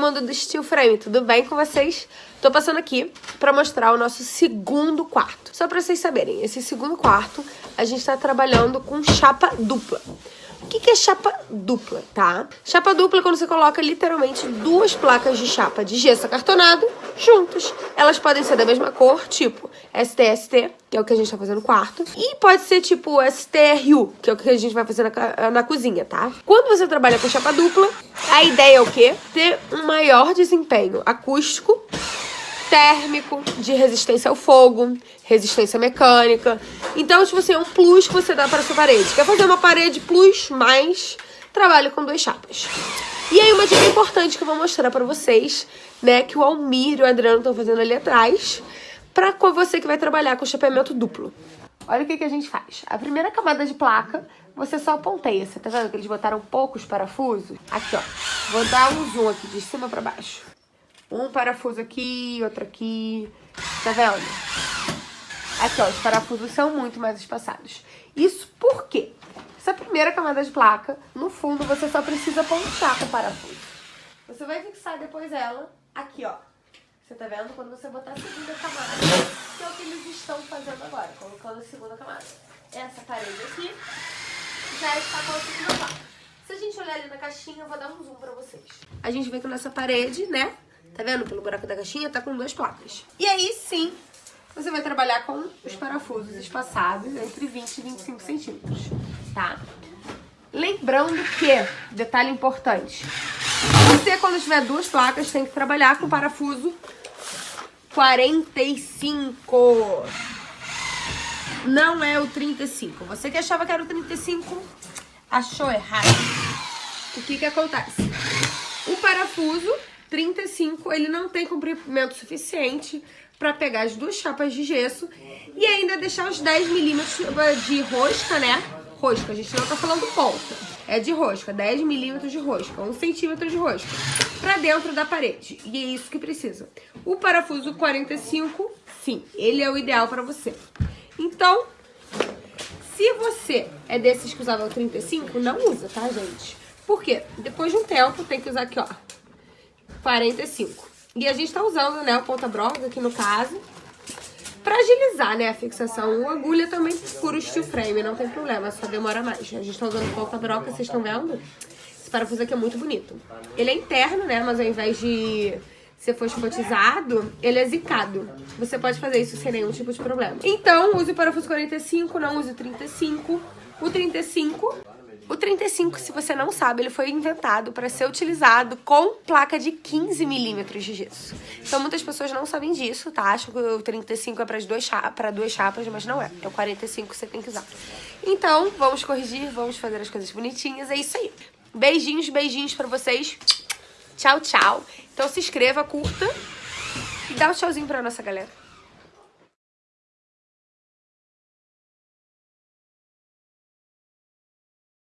mundo do Steel Frame, tudo bem com vocês? Tô passando aqui pra mostrar o nosso segundo quarto. Só pra vocês saberem, esse segundo quarto a gente tá trabalhando com chapa dupla. O que, que é chapa dupla, tá? Chapa dupla é quando você coloca literalmente duas placas de chapa de gesso acartonado juntas. Elas podem ser da mesma cor, tipo STST, que é o que a gente tá fazendo no quarto. E pode ser tipo STRU, que é o que a gente vai fazer na, na cozinha, tá? Quando você trabalha com chapa dupla, a ideia é o quê? Ter um maior desempenho acústico térmico, de resistência ao fogo, resistência mecânica. Então, tipo assim, é um plus que você dá para sua parede. Quer fazer uma parede plus, mais trabalho com duas chapas. E aí, uma dica importante que eu vou mostrar para vocês, né, que o Almir e o Adriano estão fazendo ali atrás, para você que vai trabalhar com chapeamento duplo. Olha o que, que a gente faz. A primeira camada de placa, você só ponteia. Você tá vendo que eles botaram poucos parafusos? Aqui, ó. Vou dar um zoom aqui, de cima para baixo. Um parafuso aqui, outro aqui. Tá vendo? Aqui, ó, os parafusos são muito mais espaçados. Isso por quê? Essa primeira camada de placa, no fundo, você só precisa ponchar com o parafuso. Você vai fixar depois ela aqui, ó. Você tá vendo? Quando você botar a segunda camada, que é o que eles estão fazendo agora, colocando a segunda camada. Essa parede aqui já está com a segunda placa. Se a gente olhar ali na caixinha, eu vou dar um zoom pra vocês. A gente vê que nessa parede, né, Tá vendo? Pelo buraco da caixinha, tá com duas placas. E aí sim, você vai trabalhar com os parafusos espaçados entre 20 e 25 centímetros, tá? Lembrando que, detalhe importante, você quando tiver duas placas tem que trabalhar com parafuso 45. Não é o 35. Você que achava que era o 35, achou errado. O que que acontece? O parafuso 35, ele não tem comprimento suficiente para pegar as duas chapas de gesso e ainda deixar os 10 milímetros de rosca, né? Rosca, a gente não tá falando ponta. É de rosca, 10 milímetros de rosca, 1 centímetro de rosca, para dentro da parede. E é isso que precisa. O parafuso 45, sim, ele é o ideal para você. Então, se você é desses que usavam 35, não usa, tá, gente? Por quê? Depois de um tempo, tem que usar aqui, ó, 45. E a gente tá usando, né, o ponta-broca aqui no caso, pra agilizar, né, a fixação. O agulha também fura o steel frame, não tem problema, só demora mais. A gente tá usando ponta-broca, vocês estão vendo? Esse parafuso aqui é muito bonito. Ele é interno, né, mas ao invés de ser fosfatizado, ele é zicado. Você pode fazer isso sem nenhum tipo de problema. Então, use o parafuso 45, não use o 35. O 35 o 35, se você não sabe, ele foi inventado para ser utilizado com placa de 15 milímetros de gesso. Então muitas pessoas não sabem disso, tá? Acham que o 35 é para duas, chapas, duas chapas, mas não é. É o 45 que você tem que usar. Então, vamos corrigir, vamos fazer as coisas bonitinhas. É isso aí. Beijinhos, beijinhos para vocês. Tchau, tchau. Então se inscreva, curta e dá um tchauzinho pra nossa galera.